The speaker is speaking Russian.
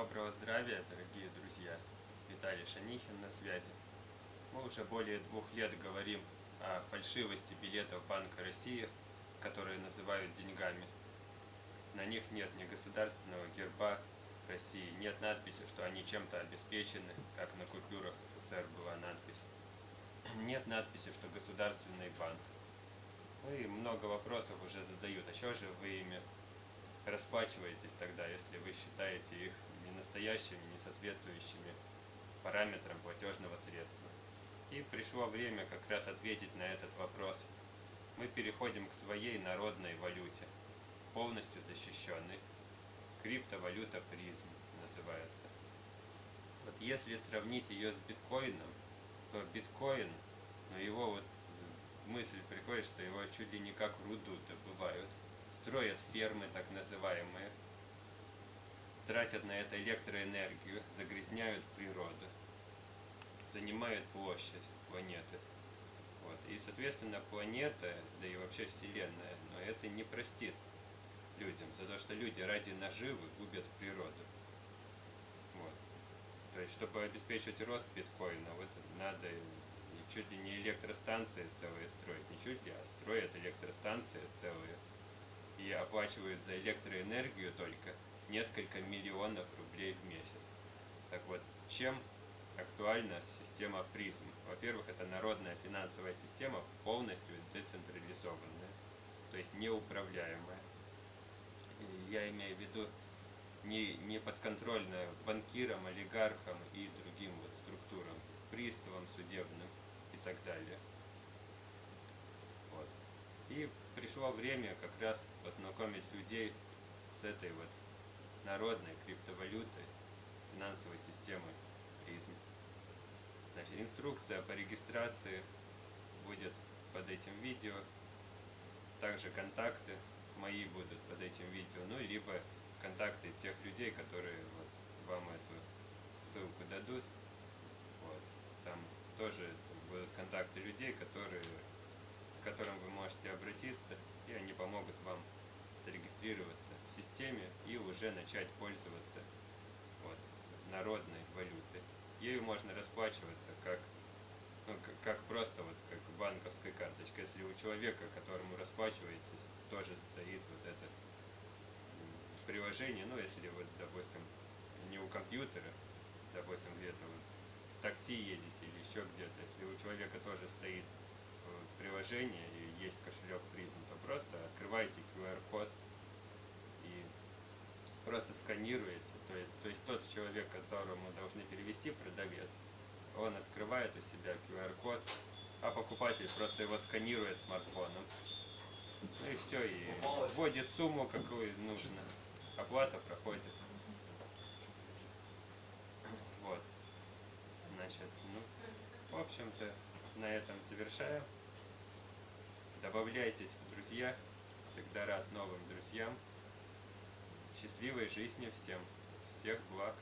Доброго здравия, дорогие друзья! Виталий Шанихин на связи. Мы уже более двух лет говорим о фальшивости билетов Банка России, которые называют деньгами. На них нет ни государственного герба России, нет надписи, что они чем-то обеспечены, как на купюрах СССР была надпись. Нет надписи, что государственный банк. Ну и много вопросов уже задают, а что же вы ими расплачиваетесь тогда, если вы считаете их настоящими, не соответствующими параметрам платежного средства. И пришло время как раз ответить на этот вопрос. Мы переходим к своей народной валюте, полностью защищенной. Криптовалюта призм называется. Вот если сравнить ее с биткоином, то биткоин, но его вот мысль приходит, что его чуть ли не как руду добывают строят фермы так называемые, тратят на это электроэнергию, загрязняют природу, занимают площадь планеты. Вот. И, соответственно, планета, да и вообще Вселенная, но это не простит людям, за то, что люди ради наживы губят природу. Вот. То есть, чтобы обеспечить рост биткоина, вот надо чуть ли не электростанции целые строить, не чуть ли, а строят электростанции целые и оплачивают за электроэнергию только несколько миллионов рублей в месяц. Так вот, чем актуальна система призм? Во-первых, это народная финансовая система, полностью децентрализованная, то есть неуправляемая. Я имею в виду не, не подконтрольная банкирам, олигархам и другим вот структурам, приставам судебным и так далее. Вот. И пришло время как раз познакомить людей с этой вот народной криптовалютой, финансовой системой призм. Значит, инструкция по регистрации будет под этим видео. Также контакты мои будут под этим видео. Ну, либо контакты тех людей, которые вот вам эту ссылку дадут. Вот. Там тоже будут контакты людей, которые к которым вы можете обратиться, и они помогут вам зарегистрироваться системе и уже начать пользоваться вот, народной валютой. Ею можно расплачиваться как, ну, как просто вот как банковской карточкой. Если у человека, которому расплачиваетесь, тоже стоит вот это приложение, ну если вот, допустим, не у компьютера, допустим, где-то вот в такси едете или еще где-то, если у человека тоже стоит приложение и есть кошелек призм, то просто открываете QR-код просто сканируете. То есть, то есть тот человек, которому должны перевести продавец, он открывает у себя QR-код, а покупатель просто его сканирует смартфоном. Ну и все, и вводит сумму, какую нужно. Оплата проходит. Вот. Значит, ну, в общем-то, на этом завершаем. Добавляйтесь в друзья. Всегда рад новым друзьям. Счастливой жизни всем. Всех благ.